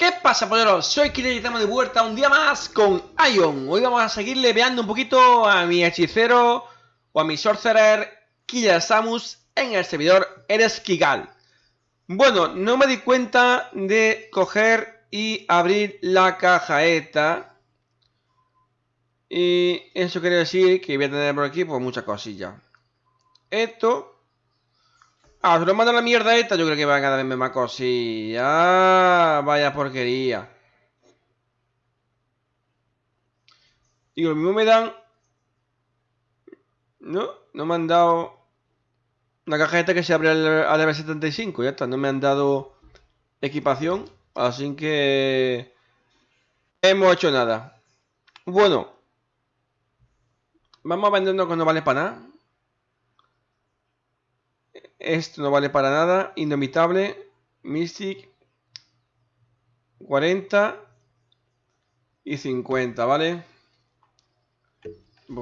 ¿Qué pasa, polleros? Soy Killer y estamos de vuelta un día más con Ion. Hoy vamos a seguir leveando un poquito a mi hechicero o a mi sorcerer Killer Samus en el servidor Eres Kigal. Bueno, no me di cuenta de coger y abrir la caja esta. Y eso quiere decir que voy a tener por aquí pues muchas cosillas. Esto Ah, se lo mando la mierda esta, yo creo que van a darme más cosillas. Ah, vaya porquería. Y lo mismo me dan... No, no me han dado... Una cajeta que se abre al, al M75, ya está, no me han dado equipación, así que... Hemos hecho nada. Bueno. Vamos a vendernos cuando vale para nada. Esto no vale para nada. Indomitable. Mystic. 40. Y 50, ¿vale?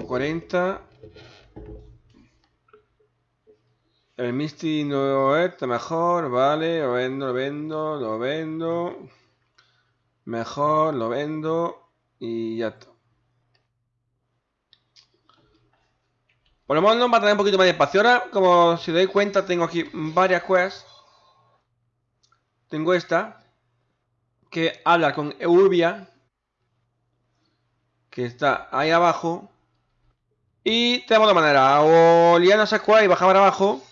40. El Misty no está mejor, vale, lo vendo, lo vendo, lo vendo. Mejor, lo vendo y ya está. Por lo menos va a tener un poquito más de espacio. Ahora, como si doy cuenta, tengo aquí varias quests. Tengo esta. Que habla con Eurbia. Que está ahí abajo. Y tenemos de manera. O liarnos esa quest y bajar para abajo.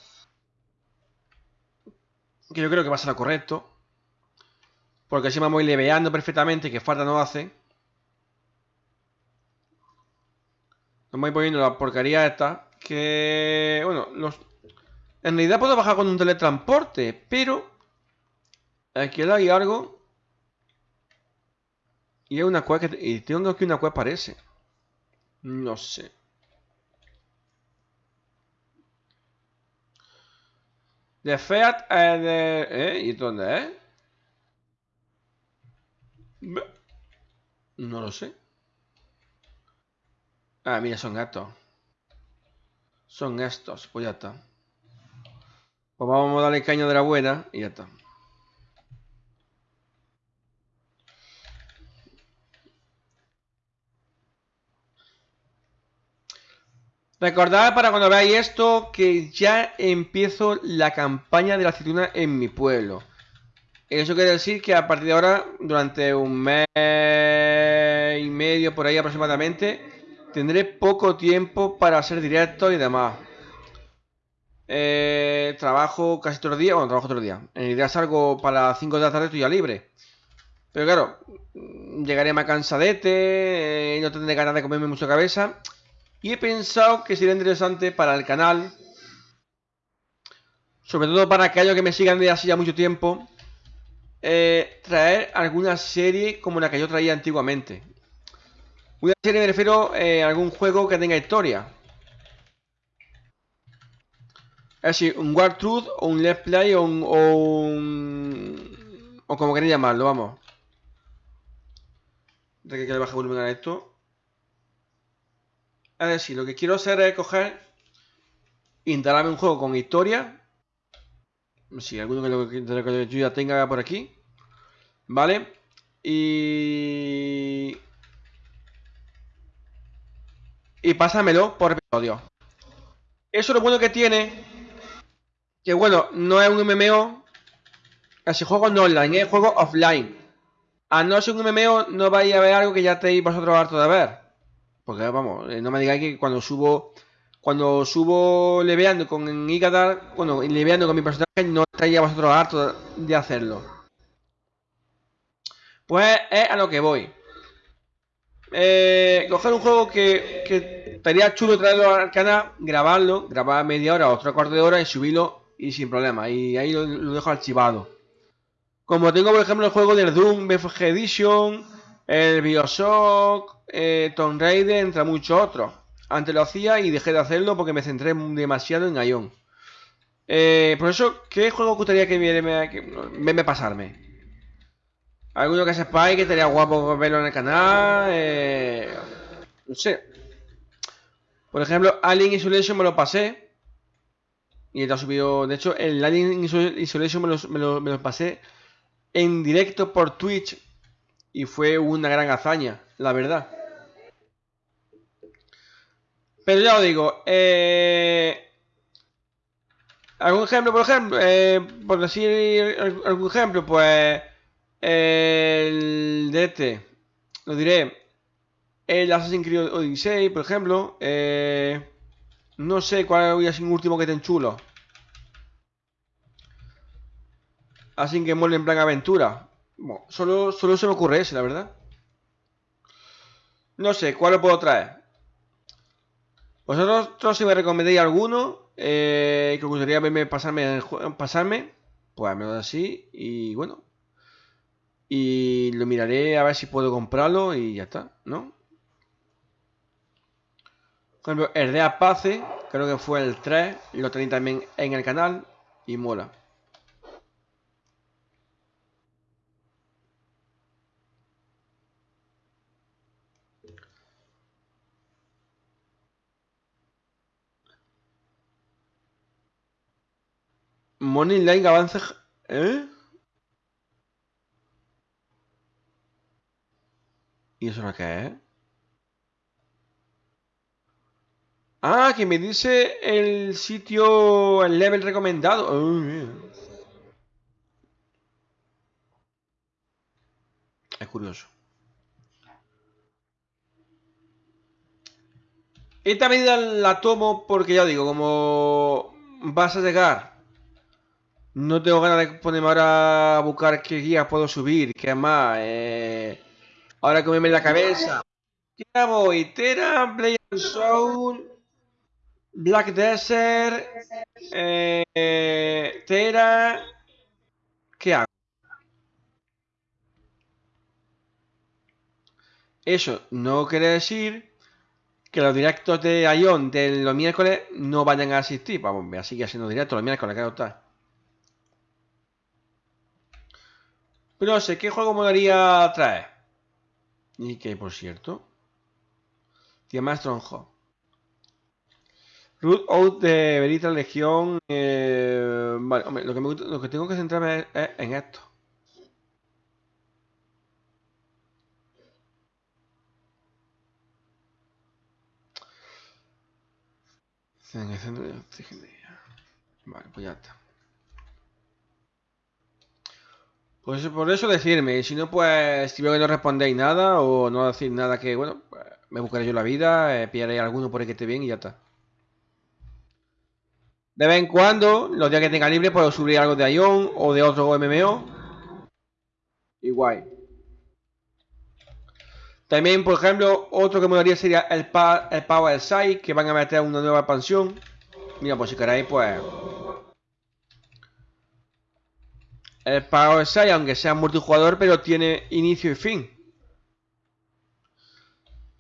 Que yo creo que va a ser lo correcto. Porque así me voy leveando perfectamente. Que falta no hace. Nos voy poniendo la porquería esta. Que, bueno, los... En realidad puedo bajar con un teletransporte, pero... Aquí hay algo. Y hay una cueva que... Y tengo aquí una cueva parece. No sé. De Fiat eh, de... ¿Eh? ¿Y dónde? No lo sé. Ah, mira, son gatos. Son estos, pues ya está. Pues vamos a darle caña de la buena y ya está. Recordad para cuando veáis esto que ya empiezo la campaña de la aceituna en mi pueblo. Eso quiere decir que a partir de ahora, durante un mes y medio por ahí aproximadamente, Tendré poco tiempo para hacer directo y demás. Eh, trabajo casi todos los días. Bueno, trabajo todos los días. En realidad salgo para las 5 de la tarde, estoy ya libre. Pero claro, llegaré más cansadete, eh, no tendré ganas de comerme mucha cabeza. Y he pensado que sería interesante para el canal, sobre todo para aquellos que me sigan de así ya mucho tiempo, eh, traer alguna serie como la que yo traía antiguamente. Una serie me refiero eh, a algún juego que tenga historia. Es decir, un War Truth o un Let's Play o un, o como queréis llamarlo, vamos. De que le baje volumen a esto. Es decir, lo que quiero hacer es coger, instalarme un juego con historia. Si alguno de lo que yo ya tenga por aquí. ¿Vale? Y y pásamelo por episodio. Eso es lo bueno que tiene. Que bueno, no es un MMO. Casi juego no online, es juego offline. A no ser un MMO, no vais a ver algo que ya estéis vosotros harto de ver. Porque vamos, eh, no me digáis que cuando subo. Cuando subo leveando con Ikadar, bueno, leveando con mi personaje, no estáis a vosotros harto de hacerlo. Pues es a lo que voy. Eh, coger un juego que estaría chulo traerlo al canal, grabarlo, grabar media hora o otra cuarto de hora y subirlo y sin problema. Y ahí lo, dejo archivado. Como tengo, por ejemplo, el juego del Doom BFG Edition, el Bioshock, eh, Tomb Raider, entre muchos otros. Antes lo hacía y dejé de hacerlo porque me centré demasiado en Ion. Eh, por eso, ¿qué juego gustaría que me, me pasarme? Alguno que sepáis que estaría guapo verlo en el canal. Eh, no sé. Por ejemplo, Alien Isolation me lo pasé. Y está subido. De hecho, el Alien Isolation me lo, me lo, pasé en directo por Twitch y fue una gran hazaña, la verdad. Pero ya os digo, eh, algún ejemplo, por ejemplo, eh, por decir algún ejemplo, pues el de este, lo diré, el Assassin's Creed Odyssey, por ejemplo, eh, no sé cuál voy a ser un último que ten chulo. Así que mole en plan aventura. Bueno, solo, solo se me ocurre ese, la verdad. No sé, ¿cuál lo puedo traer? ¿Vosotros si me recomendáis alguno eh, que os gustaría verme pasarme, pasarme? Pues me lo así y bueno. Y lo miraré a ver si puedo comprarlo y ya está, ¿no? Por ejemplo, el de Apace, creo que fue el 3, lo tenéis también en el canal y mola. Money Line avance. ¿Eh? ¿Y eso no qué es? Ah, que me dice el sitio, el level recomendado. es curioso. Esta medida la tomo porque ya digo, como vas a llegar no tengo ganas de ponerme ahora a buscar qué guías puedo subir, qué más. Eh, ahora que me la cabeza. ¿Qué voy? Blade Soul, Black Desert, eh, Tera. ¿Qué hago? Eso no quiere decir que los directos de Ion de los miércoles no vayan a asistir. Vamos, me sigue haciendo directos los miércoles, claro está. Pero no sé, ¿qué juego me daría traer? Y que, por cierto... Tiene Stronghold. Root Out de Verita Legión. Eh, vale, hombre, lo que, me, lo que tengo que centrarme es, en esto. Vale, pues ya está. Pues por eso decirme, si no, pues si veo que no respondéis nada o no decís nada que, bueno, pues, me buscaré yo la vida, eh, pillaré alguno por ahí que esté bien y ya está. De vez en cuando, los días que tenga libre, puedo subir algo de Ion o de otro MMO. Igual. También, por ejemplo, otro que me daría sería el, el Power Side, que van a meter una nueva expansión. Mira, pues si queréis, pues El Power 6, aunque sea multijugador, pero tiene inicio y fin.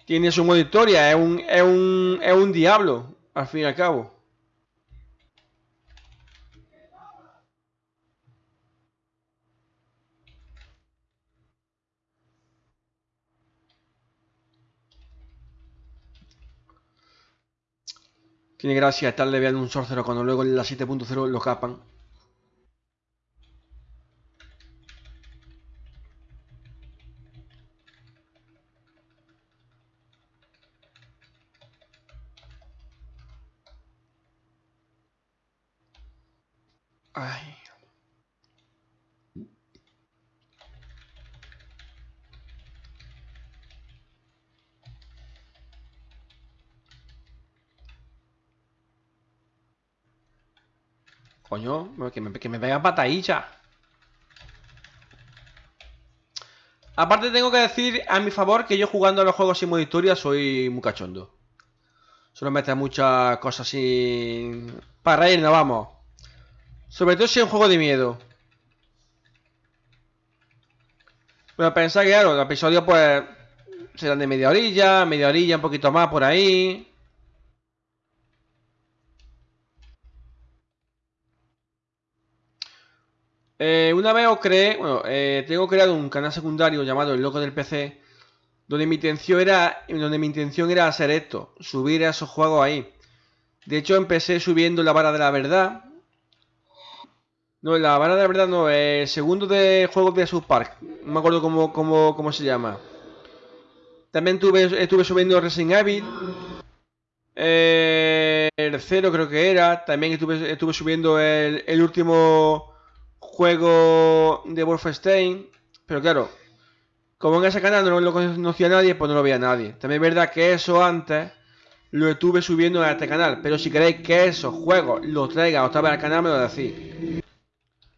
Tiene su modo historia, es un, es un, es un diablo, al fin y al cabo. Tiene gracia estarle viendo un sorcero cuando luego en la 7.0 lo capan. Coño, que me, que me patadilla. Aparte tengo que decir a mi favor que yo jugando a los juegos sin modo historia soy muy cachondo. Solo mete muchas cosas sin... Para reírnos, vamos. Sobre todo si es un juego de miedo. Pero pensar que, claro, los episodios pues serán de media orilla, media orilla, un poquito más por ahí. Eh, una vez os creé, bueno, eh, tengo creado un canal secundario llamado El Loco del PC, donde mi intención era, donde mi intención era hacer esto, subir esos juegos ahí. De hecho, empecé subiendo la vara de la verdad, No, la vara de la verdad no, el segundo de juegos de South Park. No me acuerdo cómo, cómo, cómo se llama. También tuve, estuve subiendo Resident Evil. Eh, el cero creo que era. También estuve, estuve subiendo el último juego de Wolfenstein. Pero claro, como en ese canal no lo conocía nadie, pues no lo veía nadie. También es verdad que eso antes lo estuve subiendo a este canal. Pero si queréis que esos juegos los traiga otra vez al canal, me lo decís.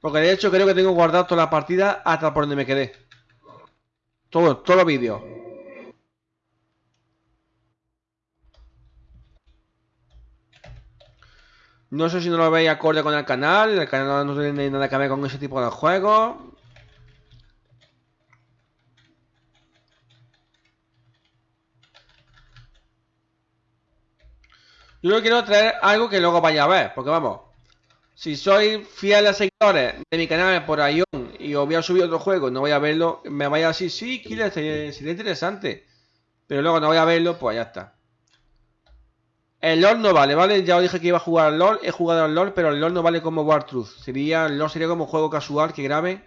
Porque de hecho creo que tengo guardado toda la partida hasta por donde me quedé. Todo, todos los vídeos. No sé si no lo veis acorde con el canal. El canal no tiene nada que ver con ese tipo de juegos. Yo quiero traer algo que luego vaya a ver, porque vamos, si soy fiel a seguidores de mi canal por Ion y os voy a subir otro juego, no voy a verlo, me vaya así, sí, Killer, sería, interesante, pero luego no voy a verlo, pues ya está. El LOL no vale, ¿vale? Ya os dije que iba a jugar al LOL, he jugado al LOL, pero el LOL no vale como War Truth. Sería, sería como un juego casual que grabe,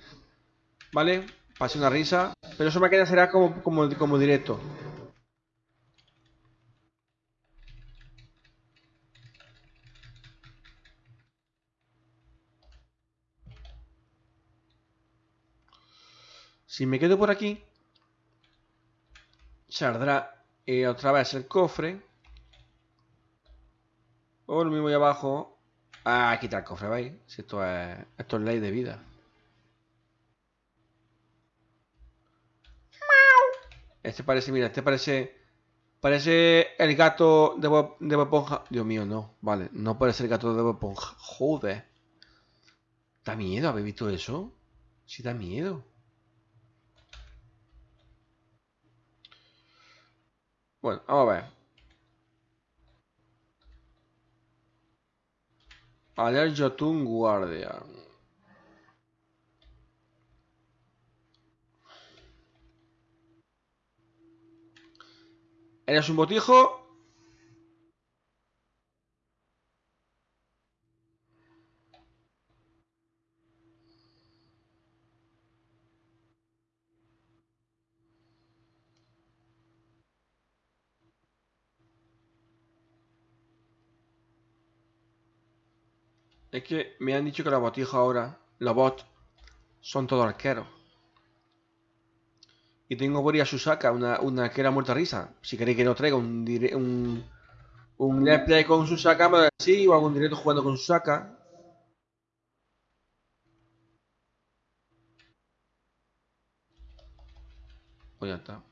¿vale? Pase una risa, pero eso me queda será como, como, como directo. Si me quedo por aquí, saldrá eh, otra vez el cofre. O lo mismo ahí abajo. Ah, quitar el cofre, ¿veis? Si esto es, esto es ley de vida. Este parece, mira, este parece... Parece el gato de Bob, de. Dios mío, no. Vale, no parece el gato de Bob Esponja. Joder. Da miedo, ¿habéis visto eso? Sí da miedo. Bueno, vamos a ver. Aler Jotun Guardian. ¿Eres un botijo? Es que me han dicho que los botijos ahora, los bots, son todos arqueros. Y tengo por ahí a Susaka, una, una arquera muerta risa. Si queréis que no traiga un, un, un let's play con Susaka, me sí, o algún directo jugando con Susaka. Pues ya está.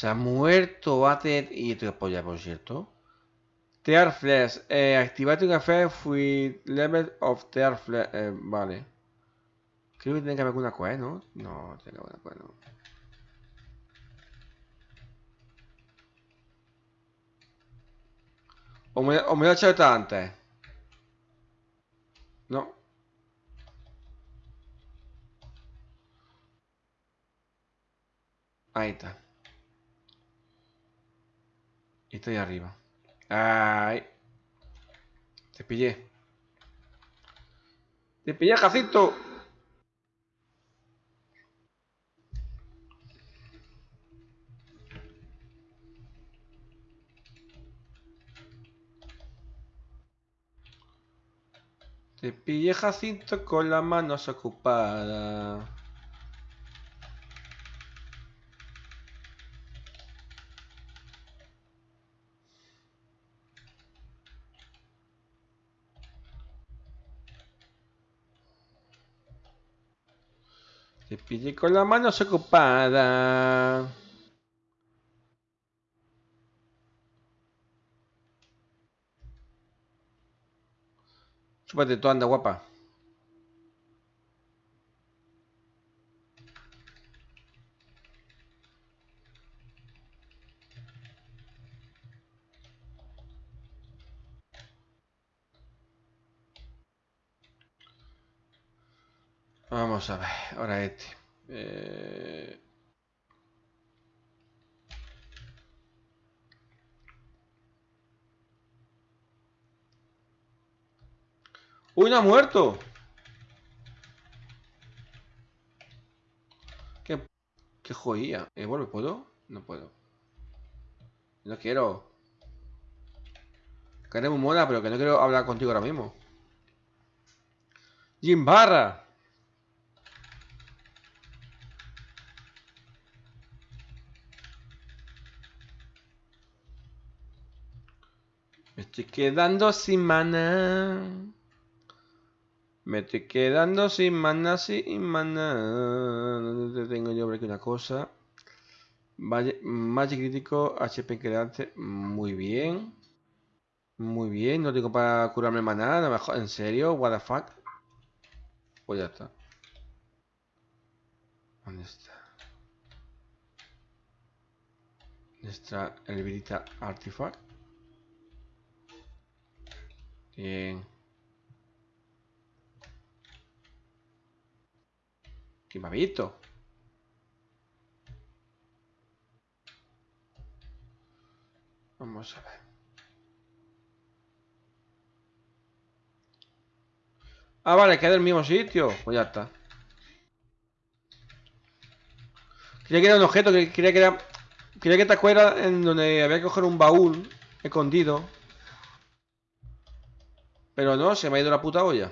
Se ha muerto Bate y te apoya, por cierto. Tear Flash. Eh, activating effect with level of Tear Flash. Eh, vale. Creo que tiene que haber alguna quest, ¿no? No, tiene que haber una quest, no. O me, o me lo he hecho antes. No. Ahí está. Y estoy arriba. ¡Ay! Te pillé. Te pillé, Jacinto. Te pillé, Jacinto, con las manos ocupadas. Te pillé con las manos ocupadas. Súbete tú, anda, guapa. Vamos a ver, ahora este. Eh... ¡Uy, no ha muerto! ¿Qué, qué joya? ¿Eh, vuelve? ¿Puedo? No puedo. No quiero. Que muy mona, pero que no quiero hablar contigo ahora mismo. Jim Barra. Estoy quedando sin mana. Me estoy quedando sin mana, sin mana. ¿Dónde tengo yo por aquí una cosa? Magic crítico, HP quedante. Muy bien. Muy bien, no tengo para curarme maná, mejor. ¿En serio? What the fuck? Pues ya está. ¿Dónde está? ¿Dónde está el Virita Artifact? Bien. ¿Quién me ha visto? Vamos a ver. Ah, vale, queda en el mismo sitio. Pues ya está. Quería que era un objeto, quería que era... Quería que te acuerdas en donde había que coger un baúl escondido. Pero no, se me ha ido la puta olla.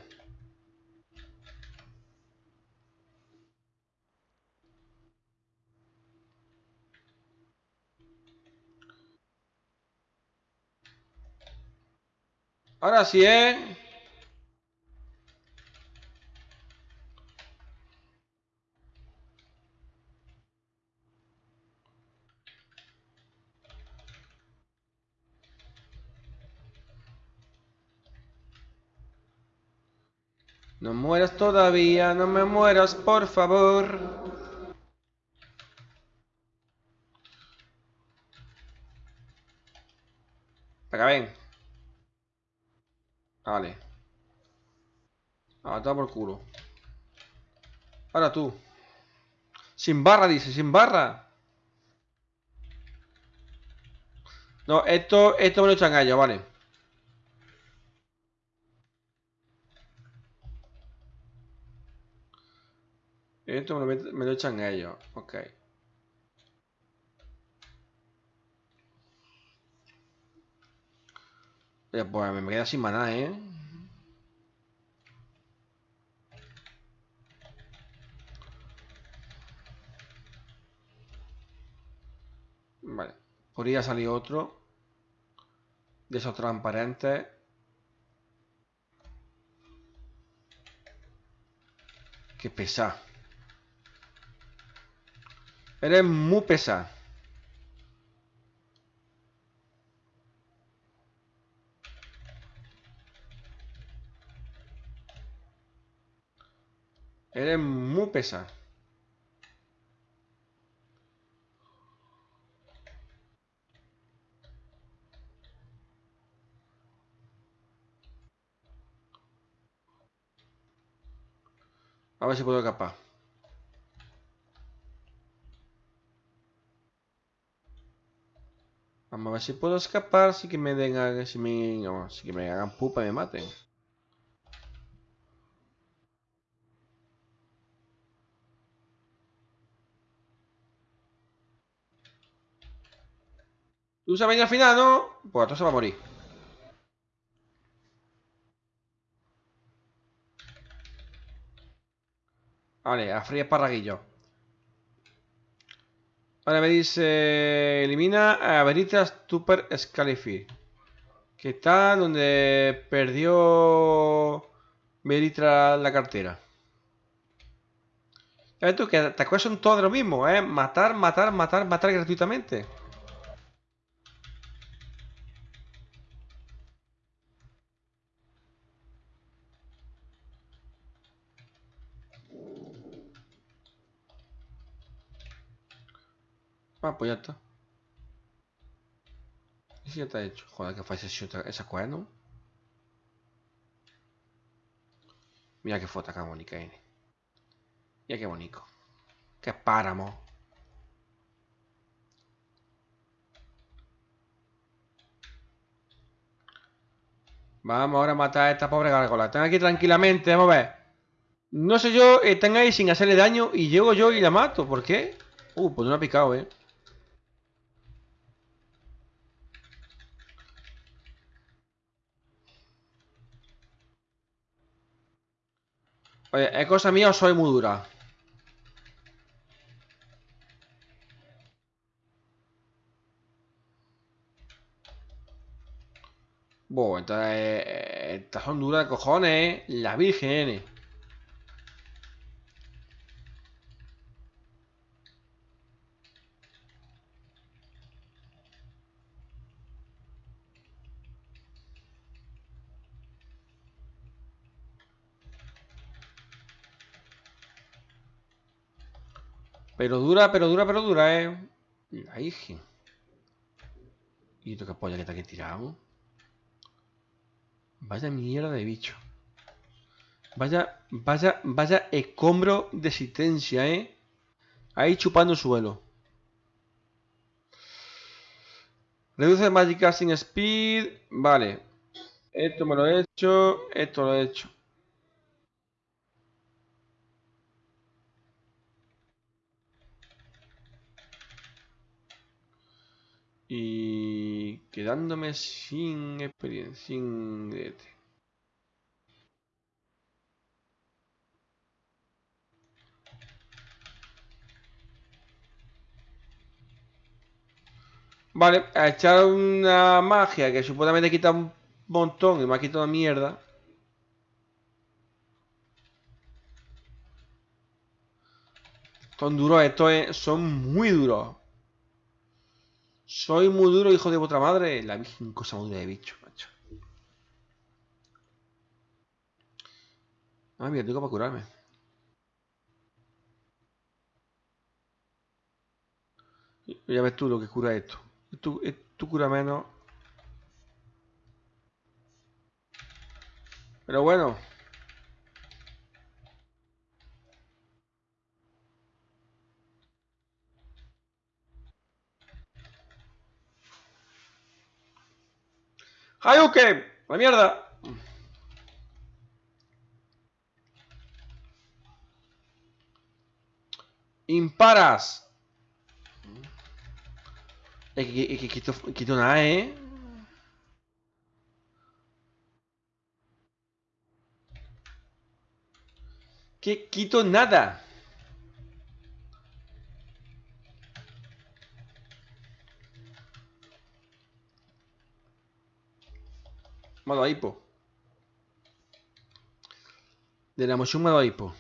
Ahora sí, ¿eh? No mueras todavía, no me mueras, por favor. Acá ven. Vale. Ahora por culo. Ahora tú. Sin barra, dice, sin barra. No, esto, esto me lo echan a ellos, vale. Esto me lo, me lo echan ellos. Ok. Pues me queda sin maná, ¿eh? Vale. Podría salir otro. De esos transparentes. Qué pesa. Eres muy pesado. Eres muy pesado. A ver si puedo escapar. Vamos a ver si puedo escapar si que me den si que me hagan pupa y me maten. ¿Tú sabes al final, no? Pues entonces va a morir. Vale, a fría esparraguillo. Ahora me dice, elimina a Veritas Super Scalify. Que está donde perdió Veritas la cartera. Ya tú que te acuerdas son todo lo mismo, ¿eh? Matar, matar, matar, matar gratuitamente. Ah, pues ya está. Y si ya está hecho. Joder, que ese, esa cuerno. Mira qué foto acá bonita, Mira qué bonito. Qué páramo. Vamos ahora a matar a esta pobre gárgola. Están aquí tranquilamente, vamos a ver. No sé yo, están ahí sin hacerle daño y llego yo y la mato. ¿Por qué? Uh, pues no ha picado, eh. Oye, ¿es cosa mía o soy muy dura? Bueno, entonces... Eh, estas son duras de cojones, ¿eh? La virgen. Pero dura, pero dura, pero dura, eh. La hija. ¿Y esto qué polla que está aquí tirado? Vaya mierda de bicho. Vaya, vaya, vaya escombro de existencia, eh. Ahí chupando el suelo. Reduce Magic Casting Speed. Vale. Esto me lo he hecho. Esto lo he hecho. Y quedándome sin experiencia, sin Vale, a echar una magia que supuestamente quita un montón y me ha quitado mierda. Son duros, estos son muy duros. Soy muy duro, hijo de vuestra madre. La virgen cosa muy de bicho, macho. Ah, mira, tengo para curarme. Ya ves tú lo que cura esto. Tú, tú cura menos. Pero bueno. ¡Hayuke! ¡La mierda! Imparas. Es que, quito, quito nada, ¿eh? Que quito nada. De la moción modo hipo.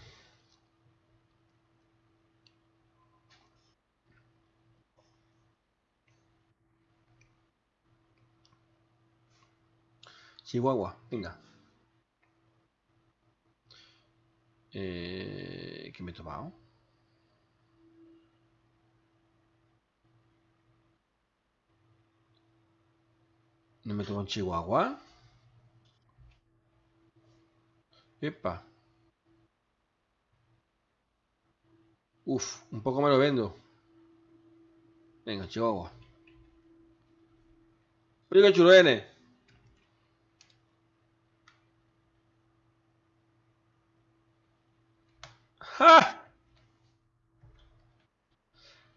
Chihuahua, venga. Eh, ¿Qué me he tomado? ¿No me tomo chihuahua? Epa. Uf, un poco me lo vendo. Venga, Chihuahua. Oiga, churene. ¡Ja!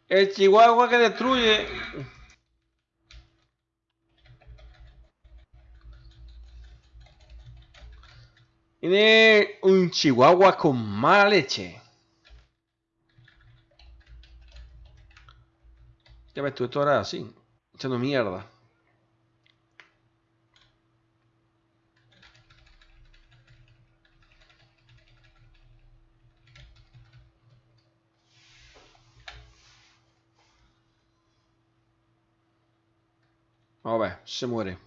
El Chihuahua que destruye. Tiene un chihuahua con mala leche. Ya ves tú, esto ahora así, echando mierda. Vamos a ver, se muere.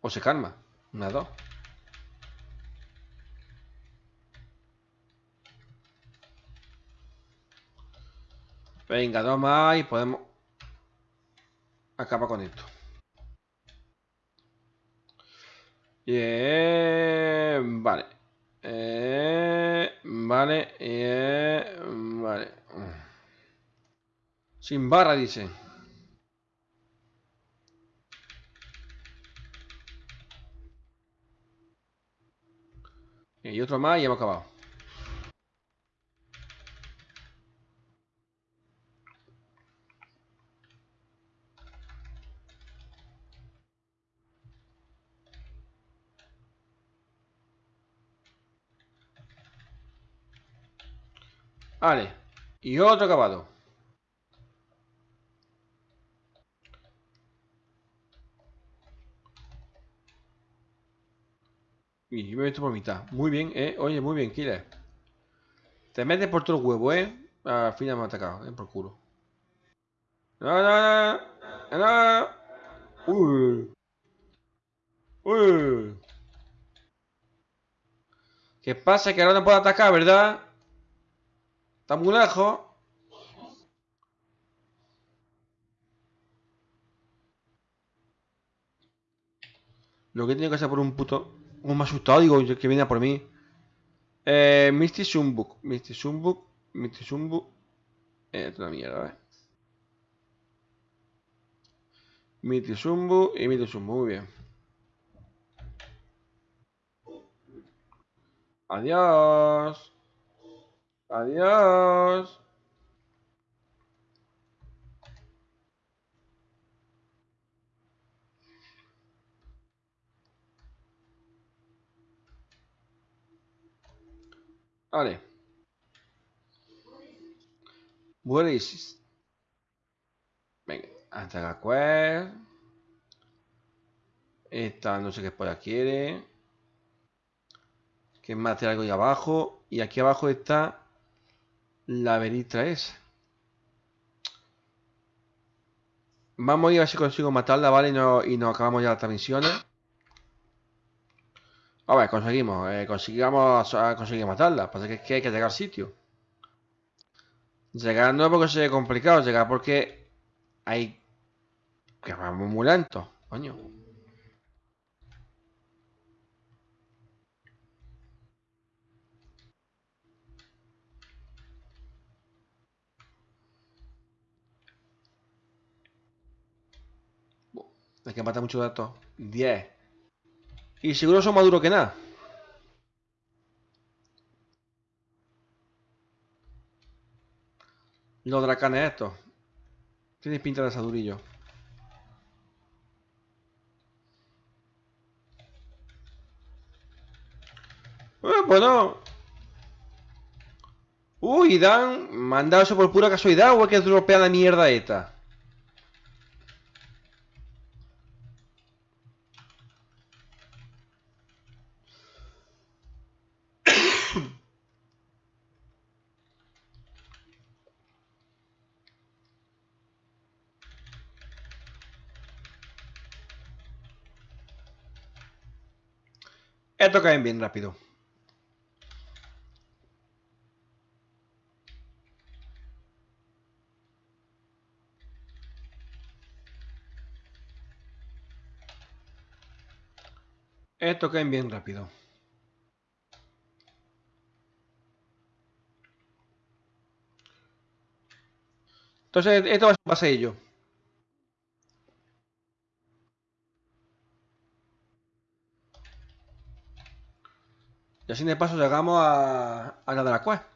O se calma. Una, dos. Venga, dos más y podemos... acaba con esto. Vale. Eh, vale. Eh, vale. Sin barra, dice. Y otro más y hemos acabado. Vale. Y otro acabado. Y me meto por mitad. Muy bien, eh. Oye, muy bien, Killer. Te metes por todo el huevo, eh. Al final me ha atacado, eh, por culo. No, no, no. No. Uy. Uy. ¿Qué pasa? Que ahora no puedo atacar, ¿verdad? Está muy lejos. Lo que tiene que hacer por un puto... Un me asustado, digo, que viene a por mí. Eh, Misty Sumbuk. Misty Sumbuk. Misty Sumbuk. Eh, una mierda, ¿eh? Misty Sumbuk y Misty Sumbuk. Muy bien. Adiós. Adiós. Vale. What Venga, hasta la quest. Esta no sé qué polla quiere. Que más algo ahí abajo. Y aquí abajo está la veritra esa. Vamos a ir a ver si consigo matarla, ¿vale? Y, no, y nos acabamos ya las misiones. A ver, conseguimos. Eh, conseguimos conseguir matarla. Pasa que, es que hay que llegar al sitio. Llegar no porque sea complicado, llegar porque hay que vamos muy lento, coño. Hay que matar muchos datos. 10. Y seguro son más duros que nada. Los dracanes estos. Tienes pinta de asadurillo. Eh, bueno. Uy, Dan, mandado eso por pura casualidad o es que dropea la mierda esta. Esto caen bien rápido. Esto caen bien rápido. Entonces, esto va a ser un así de paso llegamos a, a la de la cueva.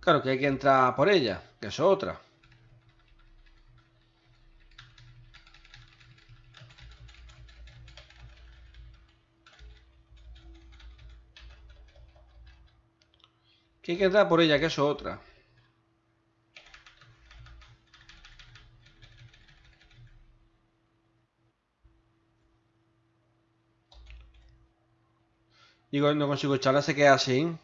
Claro que hay que entrar por ella, que es otra. Que hay que entrar por ella, que es otra. Digo, no consigo echarla, se queda así.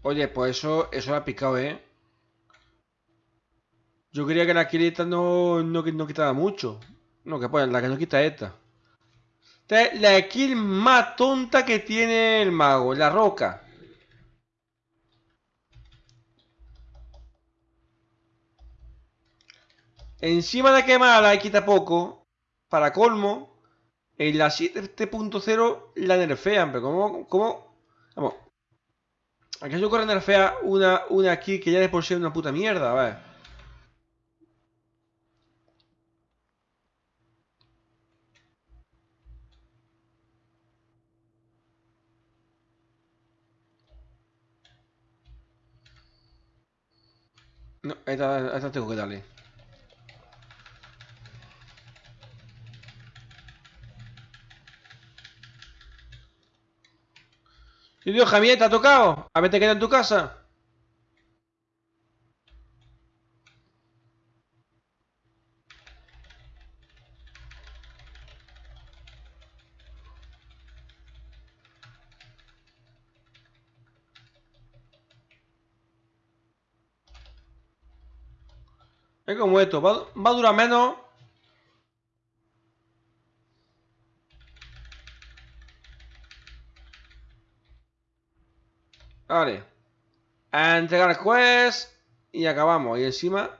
Oye, pues eso, eso ha picado, ¿eh? Yo quería que la quilita no, no, no quitaba mucho. No, que pues la que no quita esta. La kill más tonta que tiene el mago, la roca. Encima de quemarla y quita poco, para colmo, en la 7.0 la nerfean, pero como, como, vamos, yo corre nerfea una, una aquí que ya de por sí es una puta mierda, a No, esta, esta tengo que darle. Y digo, Javier, ¿te ha tocado? A ver, te queda en tu casa. Es como esto, va, va a durar menos. Vale. A entregar quest y acabamos. Y encima...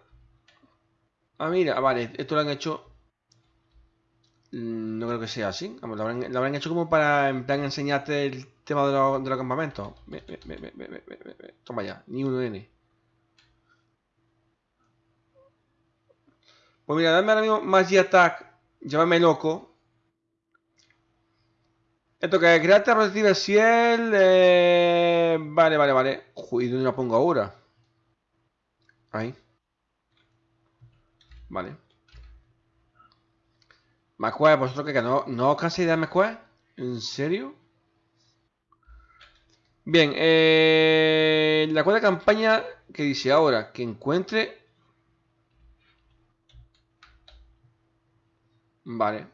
Ah, mira, vale, esto lo han hecho... Mm, no creo que sea así. Vamos, lo, habrán, hecho como para en plan enseñarte el tema de, los campamentos. Toma ya, ni uno N. Pues mira, dame ahora mismo Magia Attack. Llámame loco. Esto que crearte recibe Ciel. Eh... Vale, vale, vale. Uy, ¿dónde la pongo ahora? Ahí. Vale. Macue, vosotros que no, no canséis de Macue. ¿En serio? Bien, eh, la cuarta campaña que dice ahora que encuentre Vale.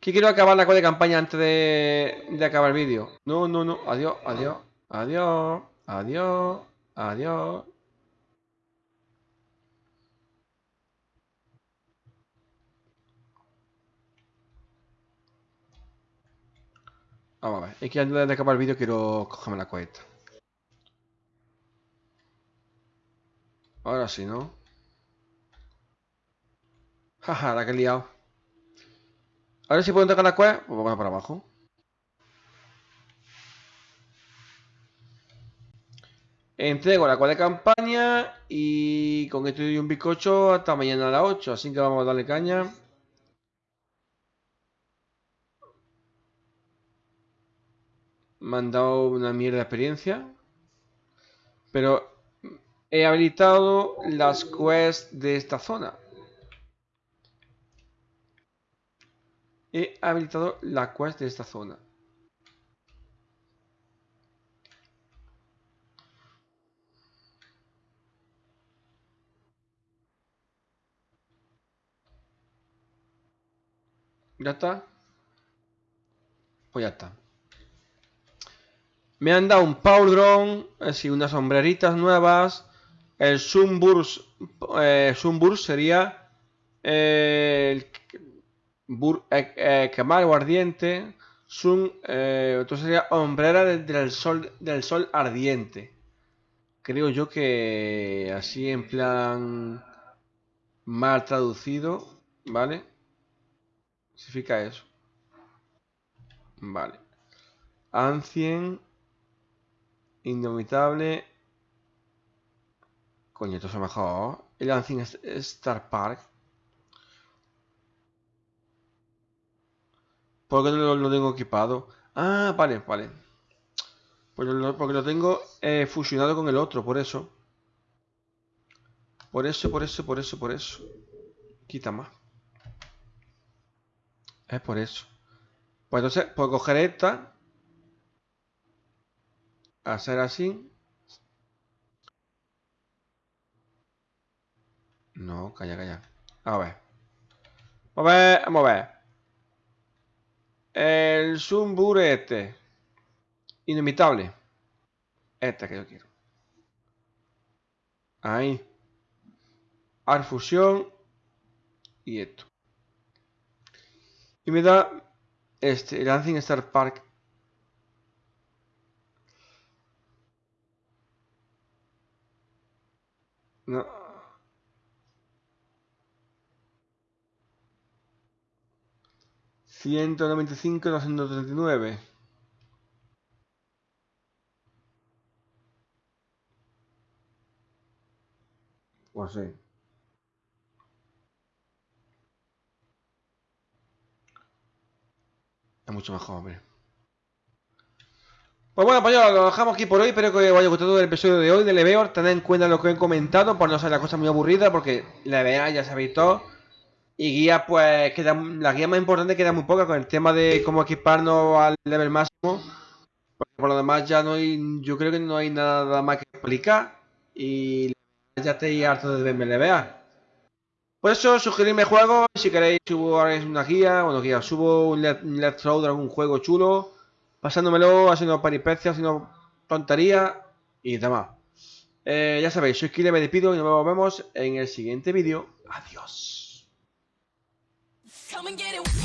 Que quiero acabar la de campaña antes de, de acabar el vídeo. No, no, no. Adiós, adiós, adiós, adiós, adiós. Vamos a ver. Es que antes de acabar el vídeo quiero cogerme la cuesta. Ahora sí, ¿no? Jaja, la que he liado. Ahora si puedo entregar la cueva, pues vamos para abajo. Entrego la cueva de campaña y con esto doy un bizcocho hasta mañana a las 8. Así que vamos a darle caña. Me han dado una mierda de experiencia. Pero he habilitado las quests de esta zona. He habilitado la quest de esta zona. ¿Ya está? Pues ya está. Me han dado un Power Drone, así unas sombreritas nuevas. El Sunburst, eh, Sunburst sería el Bur eh, eh o ardiente. Sun, eh, entonces sería hombrera del, sol, del sol ardiente. Creo yo que así en plan mal traducido, ¿vale? Significa eso. Vale. Ancien. Indomitable. Coño, esto es mejor. El Ancien Star Park. ¿Por qué no lo, tengo equipado? Ah, vale, vale. Pues porque lo tengo eh, fusionado con el otro, por eso. Por eso, por eso, por eso, por eso. Quita más. Es por eso. Pues entonces, puedo coger esta. Hacer así. No, calla, calla. A ver. A ver, vamos a ver. El Zumbur este. Inimitable. Esta que yo quiero. Ahí. Art Fusion. Y esto. Y me da este, Lancing Star Park. Ciento noventa y cinco, doscientos treinta y nueve. Pues sí. Es mucho mejor, hombre. Pues bueno, pues ya lo dejamos aquí por hoy. Espero que os haya gustado el episodio de hoy de Leveor. Tened en cuenta lo que he comentado, por no ser la cosa muy aburrida, porque Leveor ya sabéis todo. Y guía, pues, queda, la guía más importante queda muy poca con el tema de cómo equiparnos al level máximo. Por lo demás ya no hay, yo creo que no hay nada más que explicar. Y ya estáis harto de verme levear. Por eso, sugerirme juegos, si queréis subo una guía, bueno guía, subo un let's de algún juego chulo, pasándomelo, haciendo peripecias, haciendo tonterías y demás. Eh, ya sabéis, soy Kile, me despido y nos vemos en el siguiente vídeo. Adiós. Come and get it.